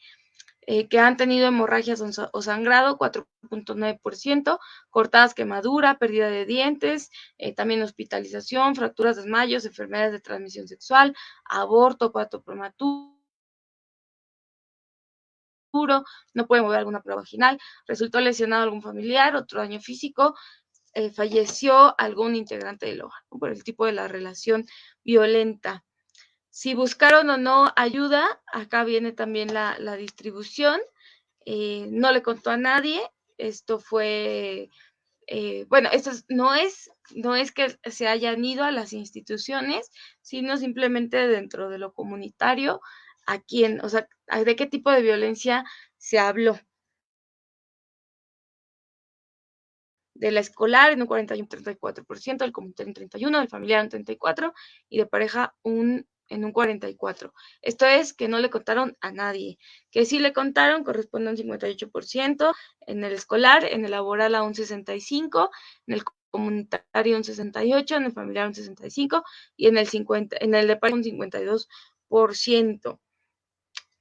Eh, que han tenido hemorragias o sangrado, 4.9%, cortadas, quemadura, pérdida de dientes, eh, también hospitalización, fracturas, desmayos, enfermedades de transmisión sexual, aborto, parto prematuro, no puede mover alguna prueba vaginal, resultó lesionado algún familiar, otro daño físico, eh, falleció algún integrante del hogar, por el tipo de la relación violenta. Si buscaron o no ayuda, acá viene también la, distribución. Eh, no le contó a nadie. Esto fue, eh, bueno, esto no es, no es que se hayan ido a las instituciones, sino simplemente dentro de lo comunitario, a quién, o sea, de qué tipo de violencia se habló. de la escolar en un 41-34%, del comunitario en 31%, del familiar en 34% y de pareja un en un 44. Esto es que no le contaron a nadie. Que sí le contaron corresponde a un 58%, en el escolar, en el laboral a un 65%, en el comunitario un 68%, en el familiar un 65% y en el 50, en el de un 52%.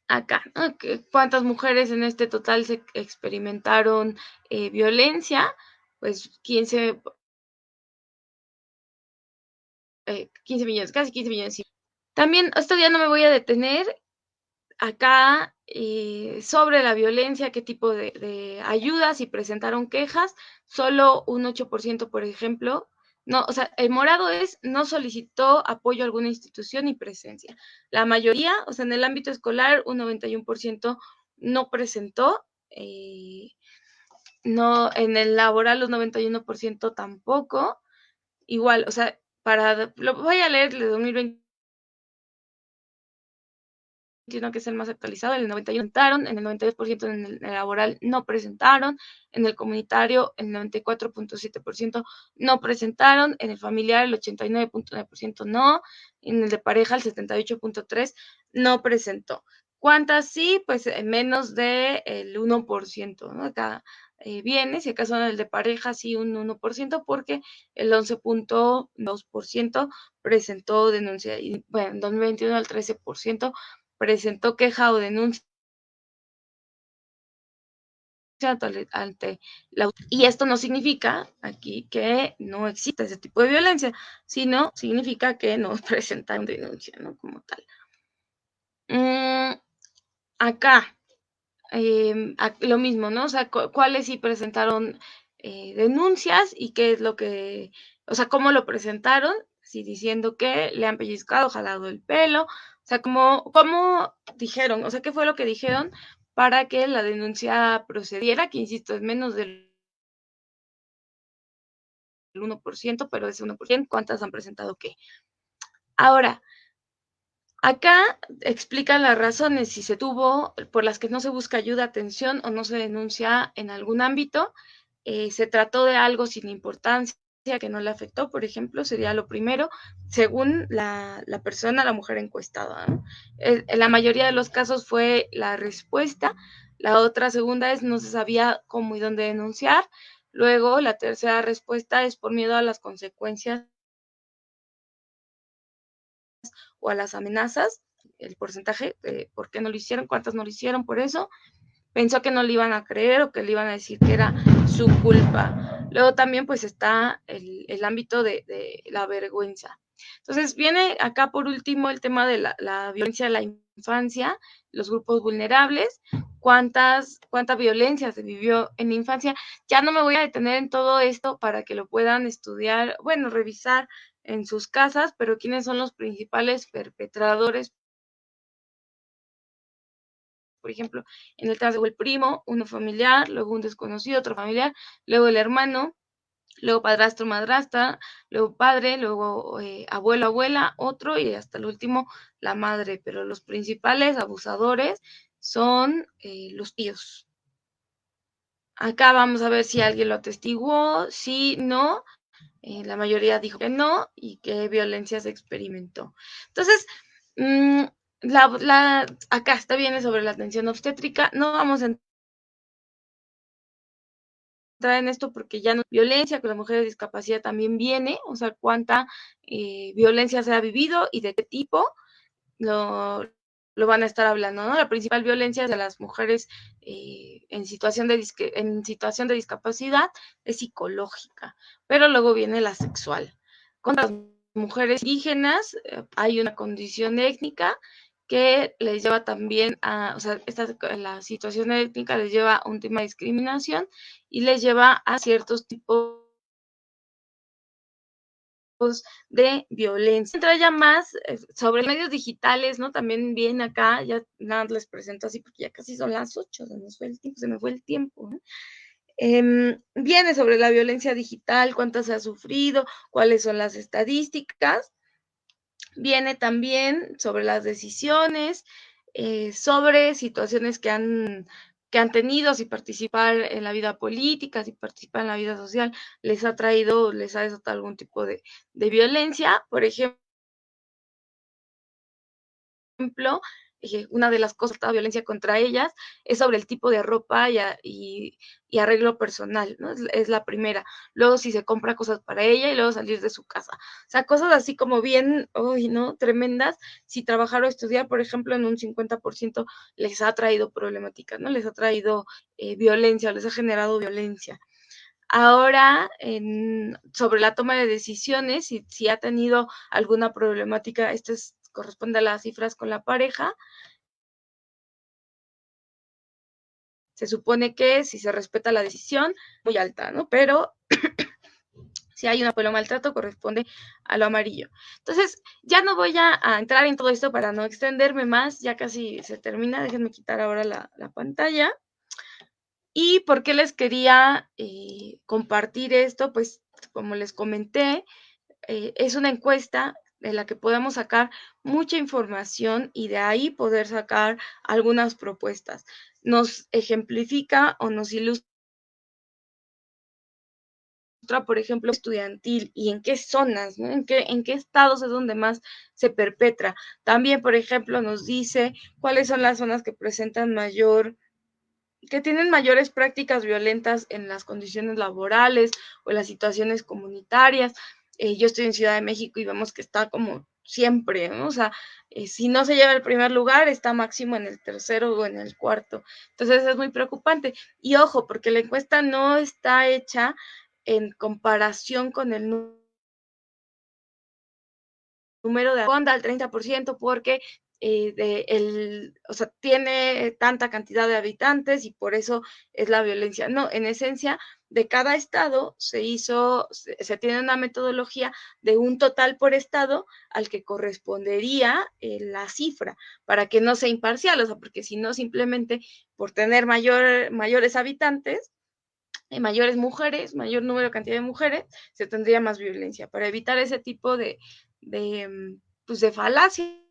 Acá, ¿no? ¿cuántas mujeres en este total se experimentaron eh, violencia? Pues 15, eh, 15 millones, casi 15 millones. También, este día no me voy a detener acá eh, sobre la violencia, qué tipo de, ayudas y presentaron quejas. Solo un 8%, por ejemplo, no, o sea, el morado es no solicitó apoyo a alguna institución y presencia. La mayoría, o sea, en el ámbito escolar, un 91% no presentó. Eh, no, en el laboral, los 91% tampoco. Igual, o sea, para, lo voy a leer de 2020 que es el más actualizado, el 91 presentaron, en el 92% en el laboral no presentaron, en el comunitario el 94.7% no presentaron, en el familiar el 89.9% no, en el de pareja el 78.3% no presentó. ¿Cuántas sí? Pues menos del de 1%, ¿no? Cada eh, viene, si acaso en el de pareja sí un 1%, porque el 11.2% presentó denuncia, y bueno, en 2021 el 13% presentó queja o denuncia ante la y esto no significa aquí que no exista ese tipo de violencia, sino significa que no presentan denuncia, ¿no? Como tal. Mm, acá, em, lo mismo, ¿no? O sea, cuáles sí presentaron eh, denuncias y qué es lo que, o sea, cómo lo presentaron, si diciendo que le han pellizcado, jalado el pelo, o sea, como, cómo dijeron, o sea, qué fue lo que dijeron para que la denuncia procediera, que insisto, es menos del 1%, pero ese 1%, ¿cuántas han presentado qué? Ahora, acá explican las razones si se tuvo, por las que no se busca ayuda, atención o no se denuncia en algún ámbito, eh, se trató de algo sin importancia que no le afectó, por ejemplo, sería lo primero, según la, persona, la mujer encuestada. En la mayoría de los casos fue la respuesta. La otra segunda es no se sabía cómo y dónde denunciar. Luego, la tercera respuesta es por miedo a las consecuencias o a las amenazas. El porcentaje, de por qué no lo hicieron, cuántas no lo hicieron por eso pensó que no le iban a creer o que le iban a decir que era su culpa. Luego también pues está el, ámbito de, la vergüenza. Entonces viene acá por último el tema de la, violencia de la infancia, los grupos vulnerables, cuántas, cuánta violencia se vivió en la infancia. Ya no me voy a detener en todo esto para que lo puedan estudiar, bueno, revisar en sus casas, pero quiénes son los principales perpetradores por ejemplo, en el caso el primo, uno familiar, luego un desconocido, otro familiar, luego el hermano, luego padrastro, madrastra, luego padre, luego eh, abuelo, abuela, otro y hasta el último la madre. Pero los principales abusadores son eh, los tíos. Acá vamos a ver si alguien lo atestiguó, si no. Eh, la mayoría dijo que no y que violencia se experimentó. Entonces, mmm, la, acá está bien sobre la atención obstétrica. No vamos a entrar en esto porque ya no violencia con la mujer de discapacidad también viene, o sea, cuánta eh, violencia se ha vivido y de qué tipo lo, van a estar hablando, ¿no? La principal violencia de las mujeres eh, en, situación de en situación de discapacidad es psicológica, pero luego viene la sexual. Con las mujeres indígenas eh, hay una condición étnica que les lleva también a, o sea, esta, la situación étnica les lleva a un tema de discriminación y les lleva a ciertos tipos de violencia. Entra ya más eh, sobre medios digitales, ¿no? También viene acá, ya nada les presento así porque ya casi son las ocho, se me fue el tiempo, se me fue el tiempo. Em, viene sobre la violencia digital, cuántas se ha sufrido, cuáles son las estadísticas Viene también sobre las decisiones, eh, sobre situaciones que han, que han tenido, si participar en la vida política, si participar en la vida social, les ha traído, les ha desatado algún tipo de, de violencia. Por ejemplo, una de las cosas de violencia contra ellas es sobre el tipo de ropa y, arreglo personal, ¿no? Es, la primera. Luego si se compra cosas para ella y luego salir de su casa. O sea, cosas así como bien, uy, ¿no? Tremendas. Si trabajar o estudiar, por ejemplo, en un 50% les ha traído problemáticas, ¿no? Les ha traído eh, violencia, les ha generado violencia. Ahora, sobre la toma de decisiones, si, si ha tenido alguna problemática, esto es corresponde a las cifras con la pareja. Se supone que si se respeta la decisión, muy alta, ¿no? Pero si hay un apoyo maltrato, corresponde a lo amarillo. Entonces, ya no voy a, entrar en todo esto para no extenderme más, ya casi se termina. Déjenme quitar ahora la, pantalla. ¿Y por qué les quería eh, compartir esto? Pues, como les comenté, eh, es una encuesta de la que podemos sacar mucha información y de ahí poder sacar algunas propuestas. Nos ejemplifica o nos ilustra por ejemplo, estudiantil y en qué zonas, ¿En, qué, en qué estados es donde más se perpetra. También, por ejemplo, nos dice cuáles son las zonas que presentan mayor que tienen mayores prácticas violentas en las condiciones laborales o en las situaciones comunitarias. Eh, yo estoy en Ciudad de México y vemos que está como siempre. O sea, eh, si no se lleva el primer lugar, está máximo en el tercero o en el cuarto. Entonces es muy preocupante. Y ojo, porque la encuesta no está hecha en comparación con el número de fonda al 30% porque eh, de el, o sea, tiene tanta cantidad de habitantes y por eso es la violencia. No, en esencia, de cada estado se hizo, se, tiene una metodología de un total por estado al que correspondería eh, la cifra, para que no sea imparcial, o sea, porque si no, simplemente por tener mayor, mayores habitantes, eh, mayores mujeres, mayor número cantidad de mujeres, se tendría más violencia, para evitar ese tipo de, de, mm, pues de falacia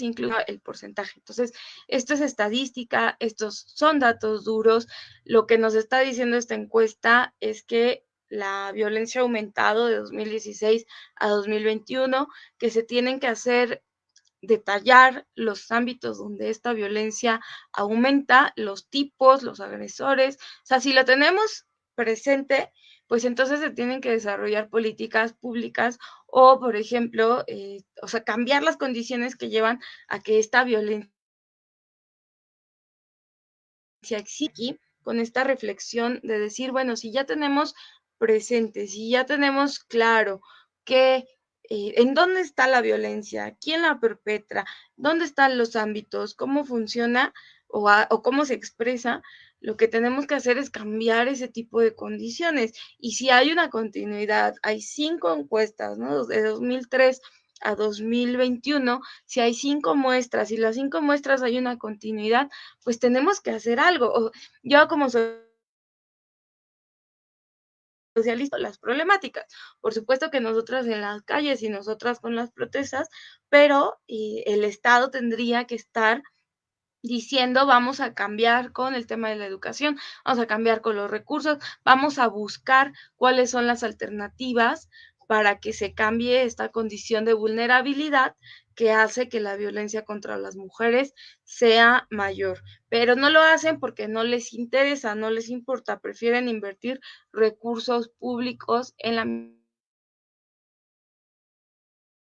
incluso el porcentaje. Entonces, esto es estadística, estos son datos duros. Lo que nos está diciendo esta encuesta es que la violencia ha aumentado de 2016 a 2021, que se tienen que hacer detallar los ámbitos donde esta violencia aumenta, los tipos, los agresores. O sea, si lo tenemos presente, pues entonces se tienen que desarrollar políticas públicas o, por ejemplo, eh, o sea, cambiar las condiciones que llevan a que esta violencia exista aquí, con esta reflexión de decir, bueno, si ya tenemos presente, si ya tenemos claro que eh, en dónde está la violencia, quién la perpetra, dónde están los ámbitos, cómo funciona o cómo se expresa, lo que tenemos que hacer es cambiar ese tipo de condiciones. Y si hay una continuidad, hay cinco encuestas, ¿no? De 2003 a 2021, si hay cinco muestras y las cinco muestras hay una continuidad, pues tenemos que hacer algo. Yo como socialista, las problemáticas. Por supuesto que nosotras en las calles y nosotras con las protestas, pero eh, el Estado tendría que estar diciendo vamos a cambiar con el tema de la educación, vamos a cambiar con los recursos, vamos a buscar cuáles son las alternativas para que se cambie esta condición de vulnerabilidad que hace que la violencia contra las mujeres sea mayor. Pero no lo hacen porque no les interesa, no les importa, prefieren invertir recursos públicos en la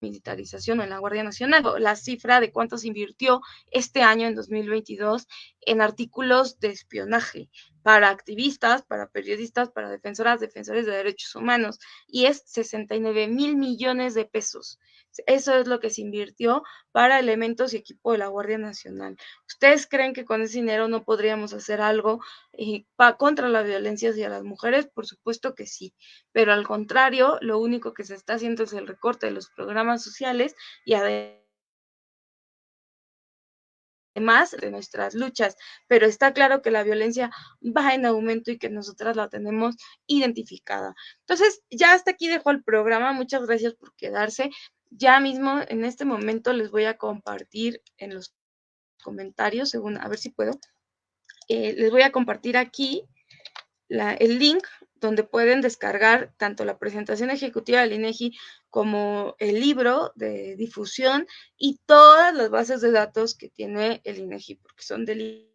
militarización en la Guardia Nacional. La cifra de cuánto se invirtió este año, en 2022, en artículos de espionaje para activistas, para periodistas, para defensoras, defensores de derechos humanos, y es 69 mil millones de pesos. Eso es lo que se invirtió para elementos y equipo de la Guardia Nacional. ¿Ustedes creen que con ese dinero no podríamos hacer algo eh, contra la violencia hacia las mujeres? Por supuesto que sí, pero al contrario, lo único que se está haciendo es el recorte de los programas sociales y además más de nuestras luchas, pero está claro que la violencia va en aumento y que nosotras la tenemos identificada. Entonces, ya hasta aquí dejo el programa. Muchas gracias por quedarse. Ya mismo, en este momento, les voy a compartir en los comentarios, según, a ver si puedo, eh, les voy a compartir aquí el link donde pueden descargar tanto la presentación ejecutiva del INEGI como el libro de difusión y todas las bases de datos que tiene el INEGI, porque son del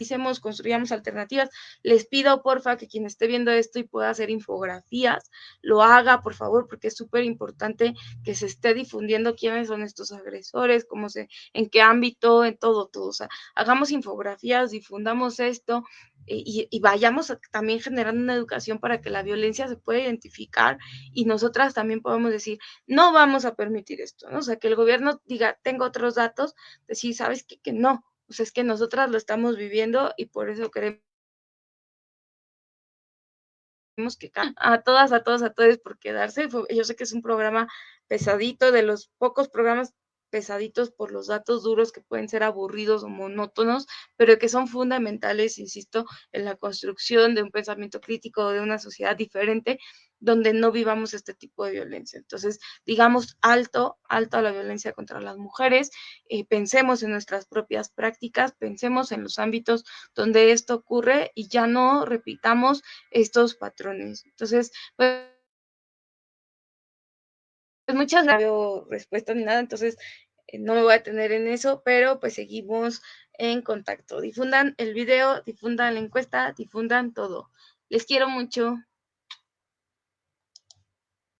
hacemos, construyamos alternativas. Les pido, porfa, que quien esté viendo esto y pueda hacer infografías, lo haga, por favor, porque es súper importante que se esté difundiendo quiénes son estos agresores, cómo se, en qué ámbito, en todo, todo. O sea, hagamos infografías, difundamos esto y, vayamos también generando una educación para que la violencia se pueda identificar y nosotras también podamos decir, no vamos a permitir esto, ¿no? O sea, que el gobierno diga, tengo otros datos, decir, ¿sabes qué? Que no, pues es que nosotras lo estamos viviendo y por eso queremos que a todas, a todos, a todos por quedarse. Yo sé que es un programa pesadito, de los pocos programas pesaditos por los datos duros que pueden ser aburridos o monótonos, pero que son fundamentales, insisto, en la construcción de un pensamiento crítico de una sociedad diferente donde no vivamos este tipo de violencia. Entonces, digamos alto, alto a la violencia contra las mujeres, eh, pensemos en nuestras propias prácticas, pensemos en los ámbitos donde esto ocurre y ya no repitamos estos patrones. Entonces, pues pues muchas gracias, no respuesta ni nada, entonces eh, no me voy a tener en eso, pero pues seguimos en contacto. Difundan el video, difundan la encuesta, difundan todo. Les quiero mucho.